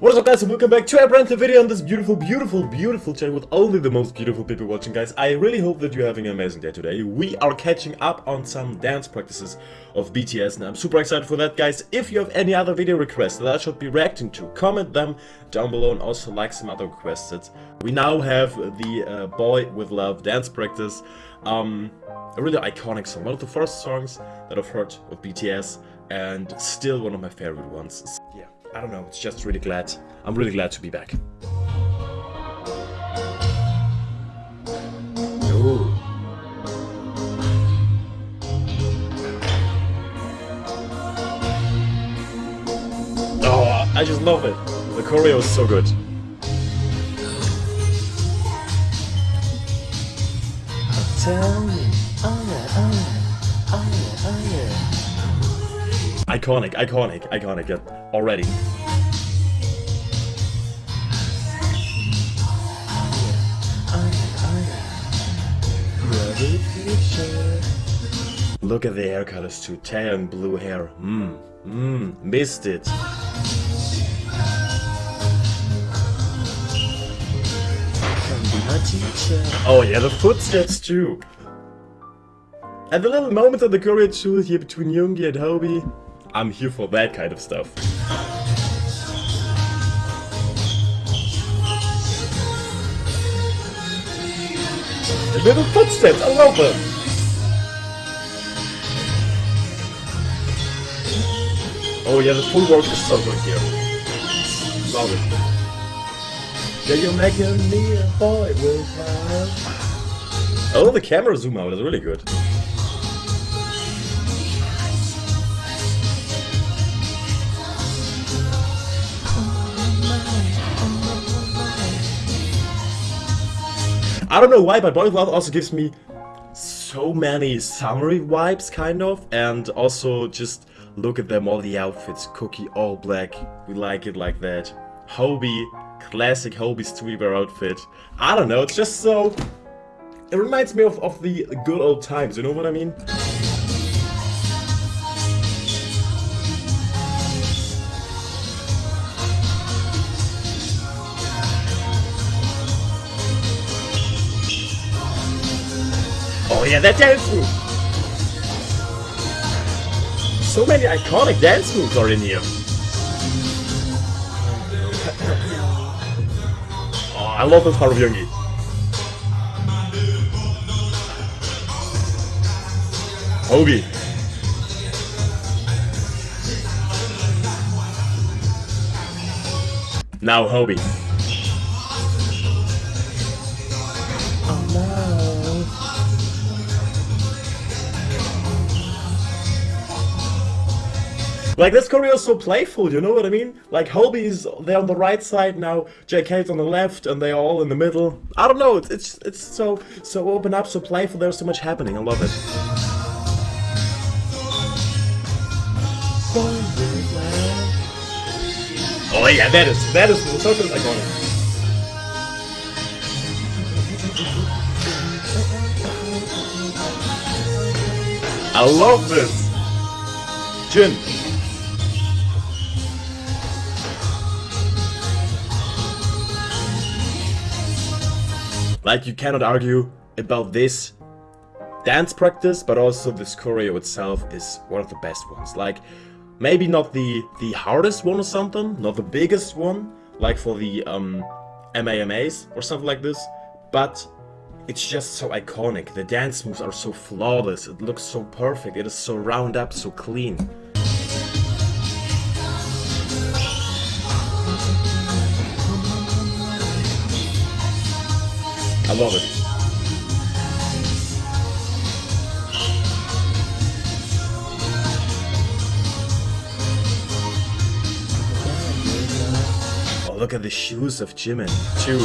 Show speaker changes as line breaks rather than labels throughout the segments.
What is up guys and welcome back to a brand new video on this beautiful, beautiful, beautiful channel with only the most beautiful people watching guys. I really hope that you're having an amazing day today. We are catching up on some dance practices of BTS and I'm super excited for that guys. If you have any other video requests that I should be reacting to, comment them down below and also like some other requested. We now have the uh, Boy With Luv dance practice. Um, a really iconic song, one of the first songs that I've heard of BTS and still one of my favorite ones. Yeah. I don't know, it's just really glad. I'm really glad to be back. Ooh. Oh, I just love it. The choreo is so good. Tell me, oh yeah, oh yeah, oh yeah, oh yeah. Iconic, iconic, iconic, yeah already. Look at the hair colors too, tan and blue hair. Mmm, mmm, missed it. Oh yeah, the footsteps too. And the little moment of the choreo too here between Yoongi and Hobi. I'm here for that kind of stuff. Little footsteps, I love them! Oh yeah, the full work is so good here. Love it. Yeah, you're making me a boy with Oh, the camera zoom out is really good. I don't know why, but Boy Love also gives me so many summery vibes, kind of, and also just look at them, all the outfits, Kookie all black, we like it like that. Hobi, classic Hobi streetwear outfit. I don't know, it's just so... It reminds me of, of the good old times, you know what I mean? That dance move! So many iconic dance moves are in here. oh, I love this part of Yoongi. Hobi. Now Hobi. Like, this choreo is so playful, you know what I mean? Like, Hobi's there on the right side now, JK's on the left, and they're all in the middle. I don't know, it's, it's, it's so, so open up, so playful, there's so much happening, I love it. Oh yeah, that is, that is, so iconic. I love this! Jin, Like, you cannot argue about this dance practice, but also this choreo itself is one of the best ones. Like, maybe not the, the hardest one or something, not the biggest one, like for the um, MAMAs or something like this, but it's just so iconic. The dance moves are so flawless, it looks so perfect, it is so round up, so clean. I love it. Oh, look at the shoes of Jimin, too.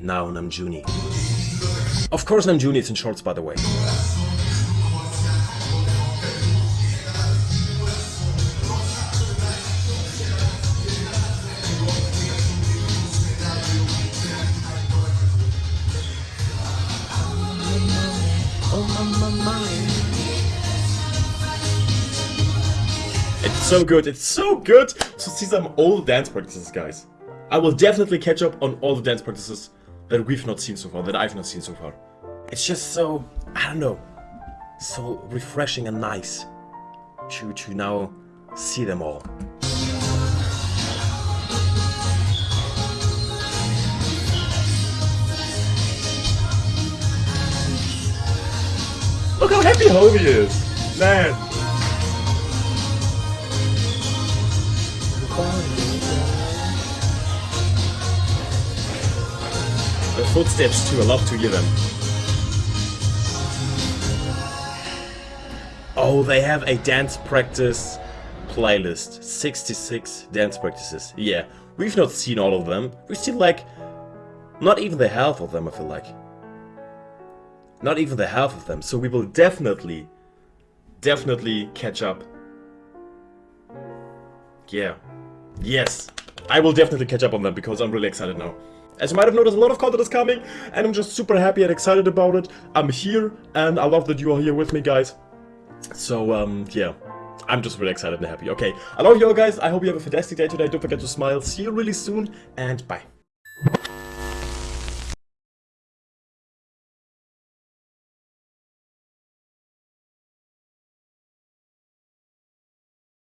Now Namjoon. Of course Namjoon is in shorts, by the way. So good. It's so good to see some old dance practices, guys. I will definitely catch up on all the dance practices that we've not seen so far, that I've not seen so far. It's just so, I don't know, so refreshing and nice to, to now see them all. Look how happy Hobi is! Man! Footsteps too, I love to hear them. Oh, they have a dance practice playlist. 66 dance practices. Yeah, we've not seen all of them. We've seen like, not even the half of them, I feel like. Not even the half of them, so we will definitely, definitely catch up. Yeah. Yes. I will definitely catch up on them because I'm really excited now. As you might have noticed, a lot of content is coming, and I'm just super happy and excited about it. I'm here, and I love that you are here with me, guys. So, um, yeah. I'm just really excited and happy. Okay, I love you all, guys. I hope you have a fantastic day today. Don't forget to smile. See you really soon, and bye.